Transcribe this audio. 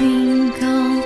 云高